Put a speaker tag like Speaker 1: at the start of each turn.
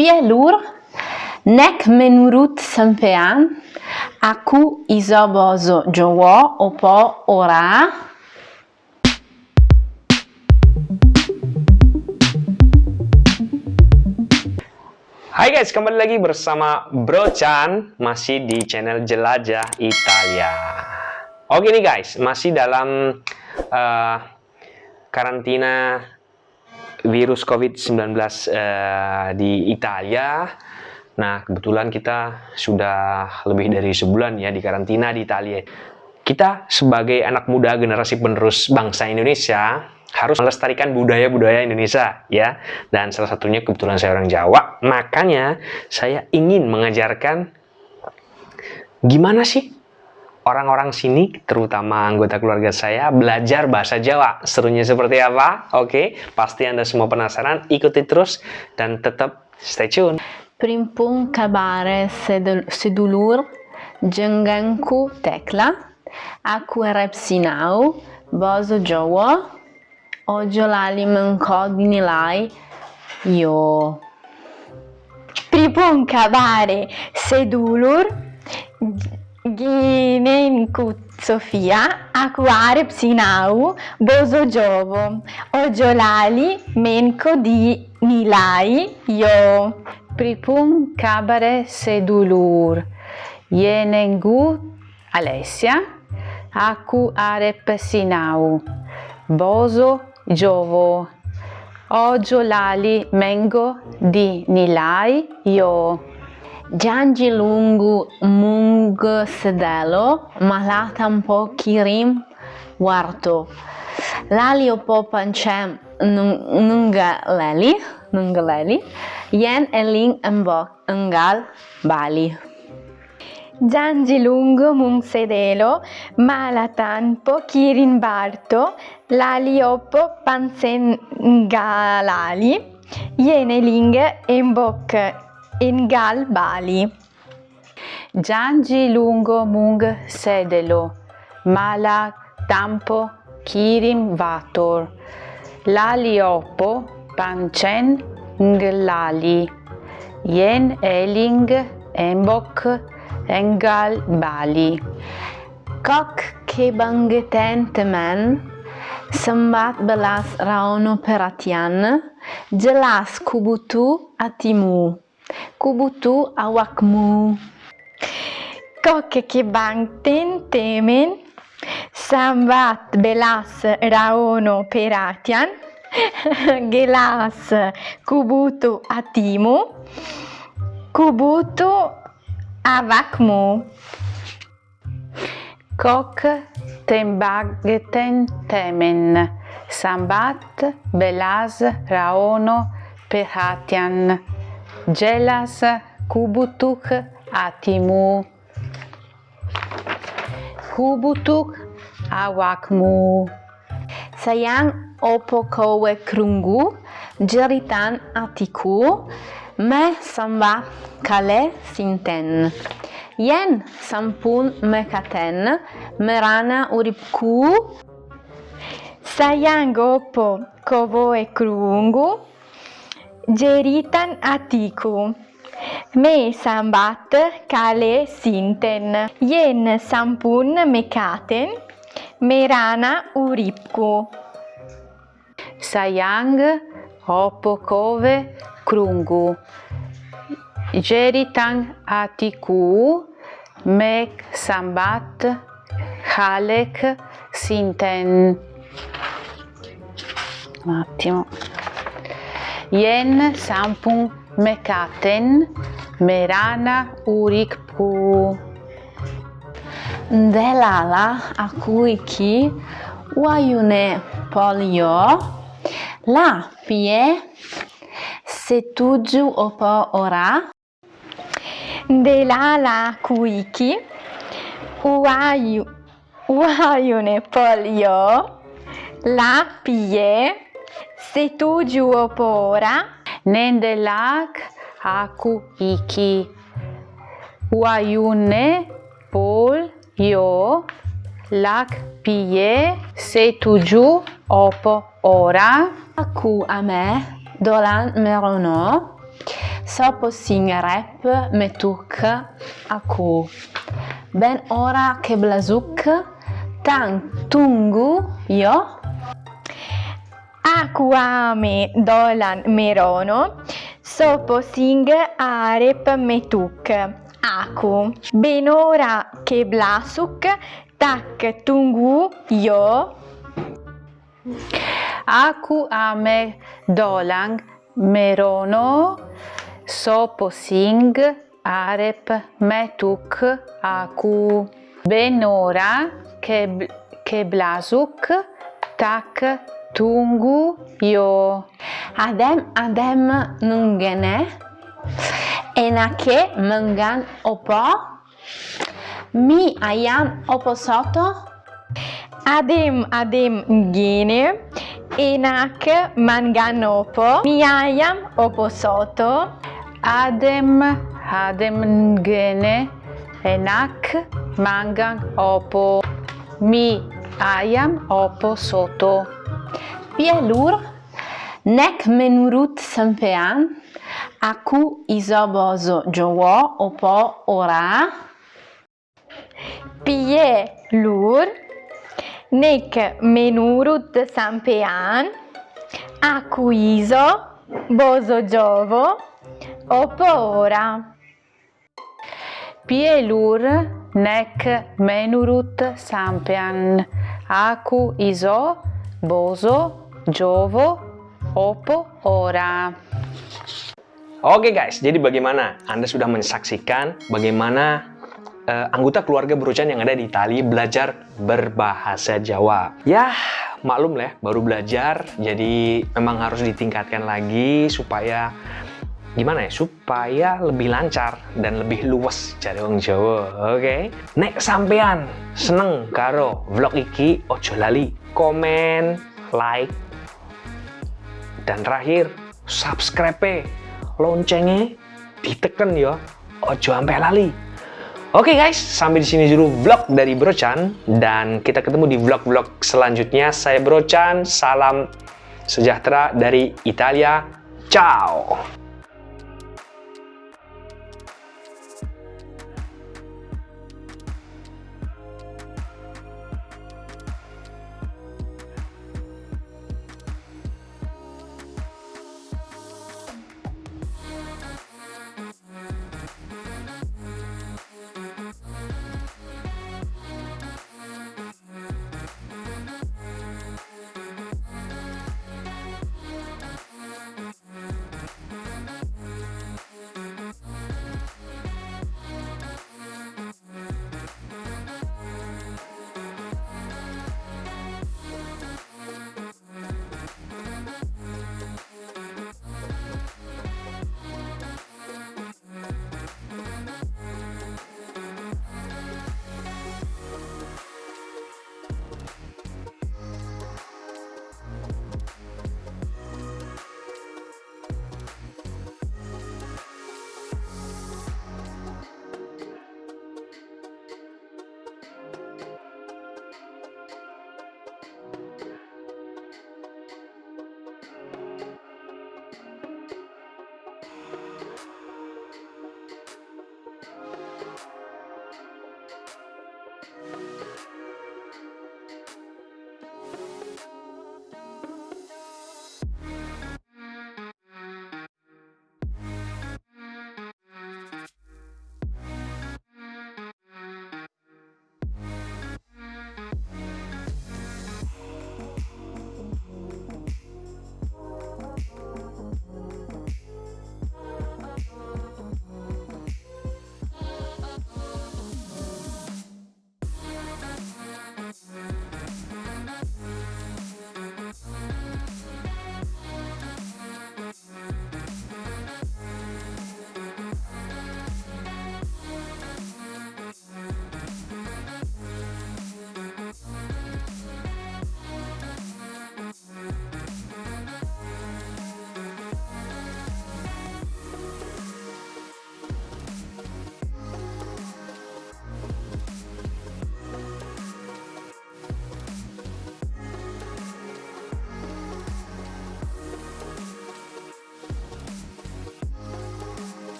Speaker 1: Pielur, nek menurut sampean, aku iso bozo Jawa opo ora?
Speaker 2: Hai guys, kembali lagi bersama Bro Chan masih di channel Jelajah Italia. Oke nih guys, masih dalam uh, karantina virus COVID-19 uh, di Italia. Nah, kebetulan kita sudah lebih dari sebulan ya di karantina di Italia. Kita sebagai anak muda generasi penerus bangsa Indonesia harus melestarikan budaya-budaya Indonesia ya dan salah satunya kebetulan saya orang Jawa makanya saya ingin mengajarkan gimana sih orang-orang sini terutama anggota keluarga saya belajar bahasa Jawa. Serunya seperti apa? Oke pasti anda semua penasaran. Ikuti terus dan tetap stay tune.
Speaker 1: Primpun kabare sedulur jengganku tekla. Aku repsinau bozo Jawa. Ojolali mancò dinilai. Io.
Speaker 3: Pripun kabare sedulur ginenkut Sofia aquare psinau bozo jovo ojolali menko di nilai io.
Speaker 1: Pripun kabare sedulur yenengu Alessia aku are psinau bozo Giovo. Oggio lali mengo di nilai io. Giangi lungu mung sedelo malatam po kirim warto. Lali opo pancem nunga leli, nunga leli, yen eling engal bali.
Speaker 3: Giangi lungo mung sedelo, malatanpo kirinbarto, laliopo pansengalali, yeneling embok engal bali.
Speaker 1: Giangi lungo mung sedelo, mala tampo kirim vator, laliopo pancen nglali, yen eling embok Engal Bali.
Speaker 3: Kok ke bangeten temen, sembat belas raono peratian, jelas kubutu atimu, kubutu awakmu. Kok ke bangten temen, sambat belas raono peratian, gelas kubutu atimu, kubutu avakmu.
Speaker 1: Kok tembageten temen, sambat belas raono perhatian, gelas kubutuk atimu. Kubutuk awakmu.
Speaker 3: Sayang opo kowe krungu, jeritan atiku, me samba kale sinten. Yen sampun mekaten, merana uripku, sayang opo kowe krungu, jeritan atiku. Me sambat kale sinten, yen sampun mekaten, merana uripku.
Speaker 1: Sayang opo kowe krungu. Jeritan atiku mek sambat halek sinten. Un attimo. Yen sampun mekaten merana urikpu.
Speaker 3: Delala aku iki wayune polio. La pie setuju opo ora. Delala kuiki wayu wayune polio. La pie setuju opo ora
Speaker 1: Nendelak aku iki. Wayune pol yo lak pie setuju opo ora.
Speaker 3: aku ame dolan merono
Speaker 1: Sopo sing rap metuk aku. Ben ora ke blazuk tang tunggu yo.
Speaker 3: Aku ame dolan merono, sopo sing arep metuk. Aku. Benora ke blasuk, tak tunggu yo.
Speaker 1: Aku ame dolang merono sopo sing arep metuk aku. Benora ke, bl- ke blazuk tak tunggu yo. Adem adem nungene. Enake mengan opo. Mi ayam opo soto.
Speaker 3: Adem adem gene, enak manganopo, mi ayam opo soto.
Speaker 1: adem adem ngene. Enak mangan opo. Mi ayam opo soto pielur nek menurut sampean aku iso bozo jowo opo ora
Speaker 3: Pie lur, nek menurut sampean, aku iso, bozo jovo, opo ora.
Speaker 1: Pielur nek menurut sampean aku iso bozo jovo opo ora
Speaker 2: Oke guys, jadi bagaimana? Anda sudah menyaksikan bagaimana eh, anggota keluarga Brochan yang ada di Itali belajar berbahasa Jawa. Ya, maklum lah, baru belajar, jadi memang harus ditingkatkan lagi supaya gimana ya? Supaya lebih lancar dan lebih luas cari orang Jawa. Oke. Nek sampean seneng karo vlog iki, ojo lali komen, like, dan terakhir subscribe loncengnya diteken ya ojo sampai lali oke guys sampai di sini dulu vlog dari Brochan dan kita ketemu di vlog-vlog selanjutnya saya Brochan salam sejahtera dari Italia ciao